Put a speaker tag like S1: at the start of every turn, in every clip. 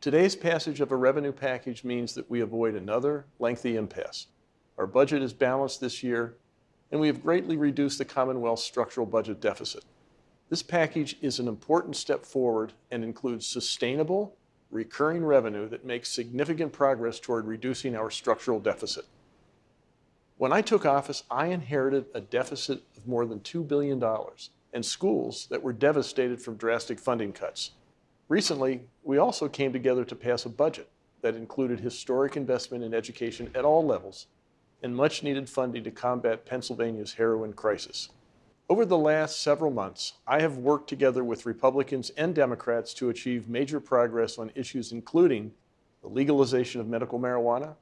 S1: Today's passage of a revenue package means that we avoid another lengthy impasse. Our budget is balanced this year, and we have greatly reduced the Commonwealth's structural budget deficit. This package is an important step forward and includes sustainable, recurring revenue that makes significant progress toward reducing our structural deficit. When I took office, I inherited a deficit of more than $2 billion and schools that were devastated from drastic funding cuts. Recently, we also came together to pass a budget that included historic investment in education at all levels and much needed funding to combat Pennsylvania's heroin crisis. Over the last several months, I have worked together with Republicans and Democrats to achieve major progress on issues including the legalization of medical marijuana,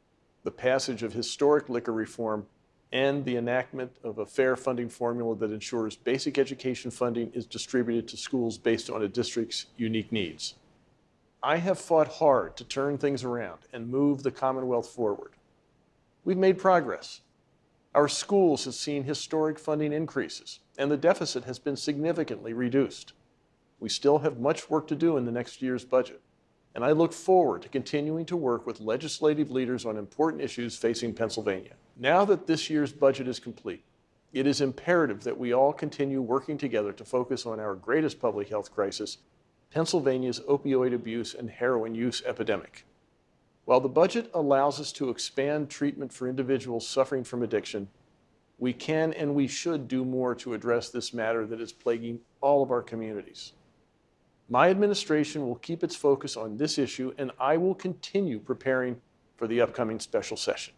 S1: the passage of historic liquor reform, and the enactment of a fair funding formula that ensures basic education funding is distributed to schools based on a district's unique needs. I have fought hard to turn things around and move the Commonwealth forward. We've made progress. Our schools have seen historic funding increases, and the deficit has been significantly reduced. We still have much work to do in the next year's budget, and I look forward to continuing to work with legislative leaders on important issues facing Pennsylvania. Now that this year's budget is complete, it is imperative that we all continue working together to focus on our greatest public health crisis, Pennsylvania's opioid abuse and heroin use epidemic. While the budget allows us to expand treatment for individuals suffering from addiction, we can and we should do more to address this matter that is plaguing all of our communities. My administration will keep its focus on this issue and I will continue preparing for the upcoming special session.